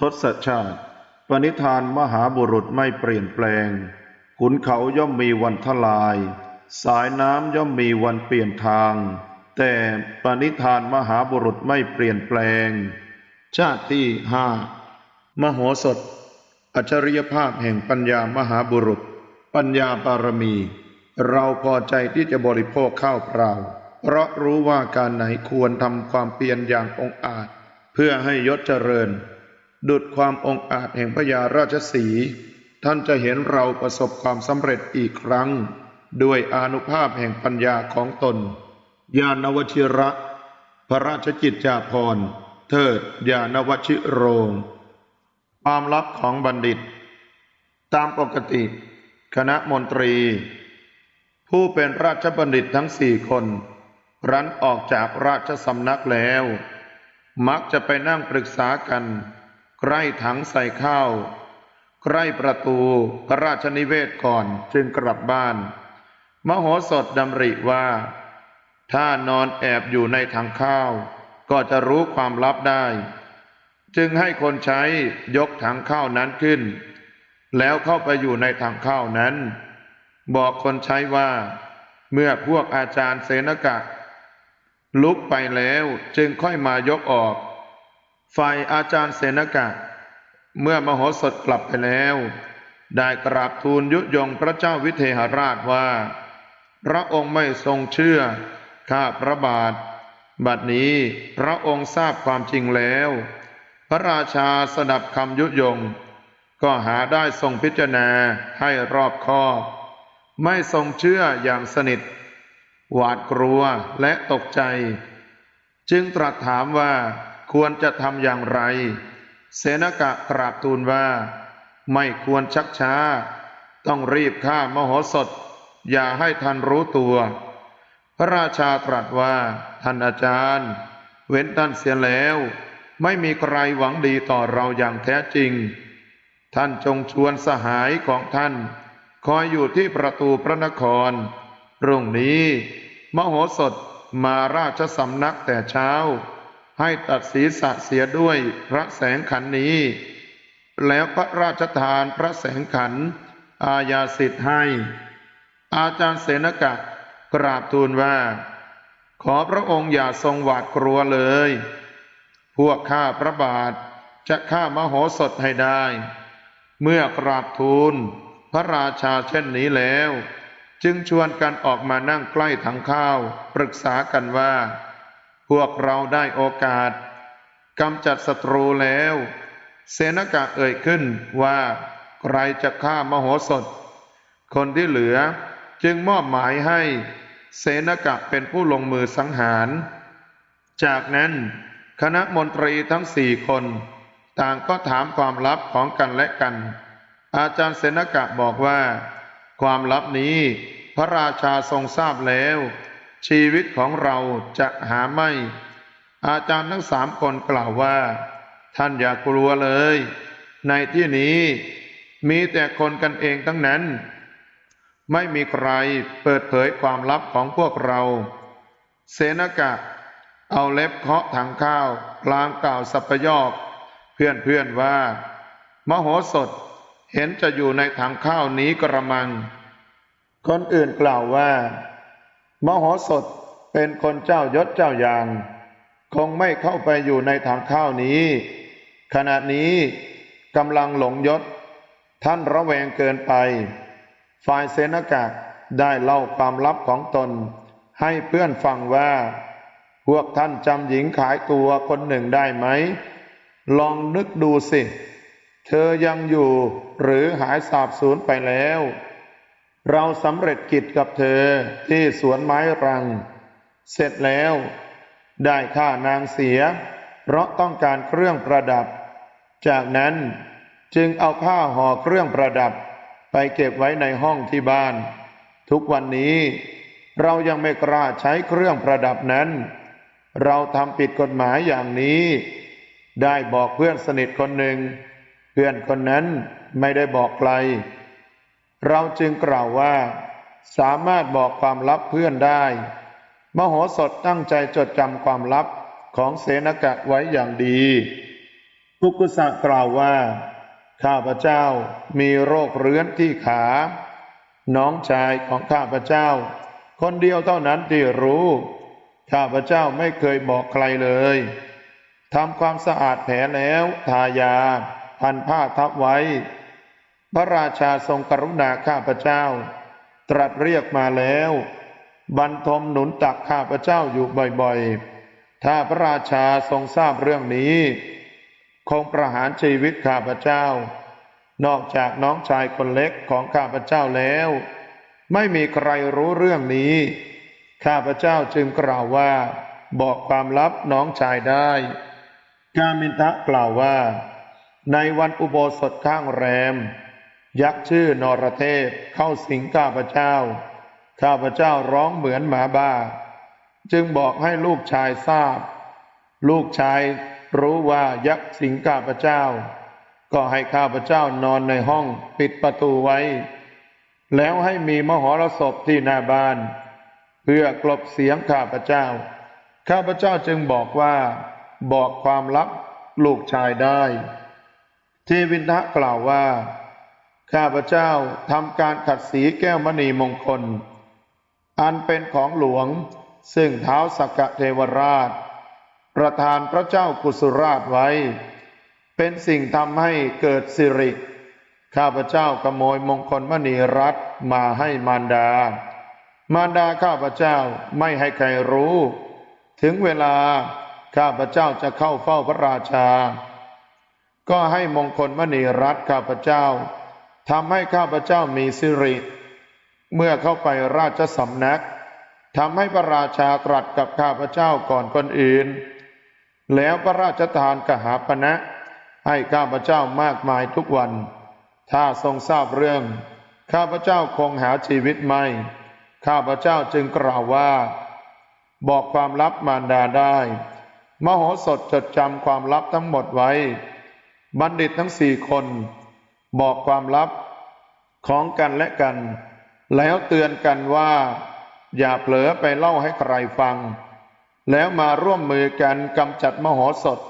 ทศชาติ ปณิธานมหาบุรุษไม่เปลี่ยนแปลง ขุนเขาย่อมมีวันทลาย สายน้ำย่อมมีวันเปลี่ยนทาง แต่ปณิธานมหาบุรุษไม่เปลี่ยนแปลง ชาติที่ห้ามโหสถ อัจฉริยภาพแห่งปัญญามหาบุรุษ ปัญญาบารมี เราพอใจที่จะบริโภคข้าวเปล่า เพราะรู้ว่าการไหนควรทำความเพียรอย่างองอาจ เพื่อให้ยศเจริญ ดุดความองอาจแห่งพญาราชสี ท่านจะเห็นเราประสบความสำเร็จอีกครั้ง ด้วยอนุภาพแห่งปัญญาของตน ญาณวชิระ พระราชกิจจาภรณ์ เทิดญาณวชิโรง ความลับของบัณฑิต ตามปกติ คณะมนตรี ผู้เป็นราชบัณฑิตทั้งสี่คนรันออกจากราชสำนักแล้ว มักจะไปนั่งปรึกษากัน ใกล้ถังใส่ข้าวใกล้ประตูพระราชนิเวศก่อนจึงกลับบ้าน มโหสถดำริว่า ถ้านอนแอบอยู่ในถังข้าว ก็จะรู้ความลับได้ จึงให้คนใช้ยกถังข้าวนั้นขึ้น แล้วเข้าไปอยู่ในถังข้าวนั้น บอกคนใช้ว่า เมื่อพวกอาจารย์เสนกะ ลุกไปแล้วจึงค่อยมายกออก ฝ่ายอาจารย์เสนกะ เมื่อมโหสถกลับไปแล้ว ได้กราบทูลยุยงพระเจ้าวิเทหราชว่า พระองค์ไม่ทรงเชื่อข้าพระบาท บัดนี้พระองค์ทราบความจริงแล้ว พระราชาสดับคำยุยง ก็หาได้ทรงพิจารณาให้รอบคอบ ไม่ทรงเชื่ออย่างสนิท หวาดกลัวและตกใจ จึงตรัสถามว่า ควรจะทำอย่างไร เสนกะกราบทูลว่า ไม่ควรชักช้า ต้องรีบฆ่ามโหสถ อย่าให้ท่านรู้ตัว พระราชาตรัสว่า ท่านอาจารย์ เว้นท่านเสียแล้ว ไม่มีใครหวังดีต่อเราอย่างแท้จริง ท่านจงชวนสหายของท่าน คอยอยู่ที่ประตูพระนครรุ่งนี้ มโหสถมาราชสำนักแต่เช้า ให้ตัดศีรษะเสียด้วยพระแสงขันนี้ แล้วพระราชทานพระแสงขัน อาญาสิทธิ์ให้ อาจารย์เสนกะกราบทูลว่า ขอพระองค์อย่าทรงหวาดกลัวเลย พวกข้าพระบาทจะฆ่ามโหสถให้ได้ เมื่อกราบทูลพระราชาเช่นนี้แล้ว จึงชวนกันออกมานั่งใกล้ถังข้าว ปรึกษากันว่า พวกเราได้โอกาสกำจัดศัตรูแล้ว เสนกะเอ่ยขึ้นว่าใครจะฆ่ามโหสถ คนที่เหลือจึงมอบหมายให้เสนกะเป็นผู้ลงมือสังหาร จากนั้นคณะมนตรีทั้งสี่คน ต่างก็ถามความลับของกันและกัน อาจารย์เสนกะบอกว่า ความลับนี้พระราชาทรงทราบแล้ว ชีวิตของเราจะหาไม่ อาจารย์ทั้งสามคนกล่าวว่า ท่านอย่ากลัวเลย ในที่นี้มีแต่คนกันเองทั้งนั้น ไม่มีใครเปิดเผยความลับของพวกเรา เสนกะ เอาเล็บเคาะถังข้าวกลางกล่าวสัพยอก เพื่อนเพื่อนว่า มโหสถเห็นจะอยู่ในถังข้าวนี้กระมัง คนอื่นกล่าวว่า มโหสถเป็นคนเจ้ายศเจ้าอย่าง คงไม่เข้าไปอยู่ในถังข้าวนี้ ขณะนี้กำลังหลงยศ ท่านระแวงเกินไป ฝ่ายเสนกะได้เล่าความลับของตน ให้เพื่อนฟังว่า พวกท่านจำหญิงขายตัวคนหนึ่งได้ไหม ลองนึกดูสิ เธอยังอยู่หรือหายสาบสูญไปแล้ว เราสำเร็จกิจกับเธอที่สวนไม้รัง เสร็จแล้ว ได้ค่านางเสีย เพราะต้องการเครื่องประดับ จากนั้นจึงเอาผ้าห่อเครื่องประดับ ไปเก็บไว้ในห้องที่บ้าน ทุกวันนี้ เรายังไม่กล้าใช้เครื่องประดับนั้น เราทำผิดกฎหมายอย่างนี้ ได้บอกเพื่อนสนิทคนหนึ่ง เพื่อนคนนั้นไม่ได้บอกใคร เราจึงกล่าวว่า สามารถบอกความลับเพื่อนได้ มโหสถตั้งใจจดจำความลับของเสนกะไว้อย่างดีปุกุสะกล่าวว่า ข้าพเจ้ามีโรคเรื้อนที่ขา น้องชายของข้าพเจ้า คนเดียวเท่านั้นที่รู้ ข้าพเจ้าไม่เคยบอกใครเลยทำความสะอาดแผลแล้วทายาพันผ้าทับไว้ พระราชาทรงกรุณาข้าพเจ้า ตรัสเรียกมาแล้ว บรรทมหนุนตักข้าพเจ้าอยู่บ่อยๆ ถ้าพระราชาทรงทราบเรื่องนี้ คงประหารชีวิตข้าพเจ้า นอกจากน้องชายคนเล็กของข้าพเจ้าแล้ว ไม่มีใครรู้เรื่องนี้ ข้าพเจ้าจึงกล่าวว่า บอกความลับน้องชายได้กามินทะกล่าวว่า ในวันอุโบสถข้างแรม ยักษ์ชื่อนรเทพเข้าสิงข้าพเจ้า ข้าพเจ้าร้องเหมือนหมาบ้า จึงบอกให้ลูกชายทราบ ลูกชายรู้ว่ายักษ์สิงข้าพเจ้า ก็ให้ข้าพเจ้านอนในห้องปิดประตูไว้ แล้วให้มีมหรสพที่หน้าบ้าน เพื่อกลบเสียงข้าพเจ้า ข้าพเจ้าจึงบอกว่า บอกความลับลูกชายได้ เทวินทะกล่าวว่า ข้าพเจ้าทำการขัดสีแก้วมณีมงคล อันเป็นของหลวง ซึ่งเท้าสกกะเทวราช ประธานพระเจ้ากุสุราชไว้ เป็นสิ่งทำให้เกิดสิริ ข้าพเจ้าขโมยมงคลมณีรัตมาให้มารดา มารดาข้าพเจ้าไม่ให้ใครรู้ ถึงเวลาข้าพเจ้าจะเข้าเฝ้าพระราชา ก็ให้มงคลมณีรัตข้าพเจ้า ทำให้ข้าพเจ้ามีสิริ เมื่อเข้าไปราชสำนักทำให้พระราชาตรัสกับข้าพเจ้าก่อนคนอื่น แล้วพระราชทานกหาปณะให้ข้าพเจ้ามากมายทุกวัน ถ้าทรงทราบเรื่อง ข้าพเจ้าคงหาชีวิตไม่ ข้าพเจ้าจึงกล่าวว่า บอกความลับมารดาได้ มโหสถจดจำความลับทั้งหมดไว้ บัณฑิตทั้งสี่คน บอกความลับของกันและกัน แล้วเตือนกันว่า อย่าเผลอไปเล่าให้ใครฟัง แล้วมาร่วมมือกันกำจัดมโหสถ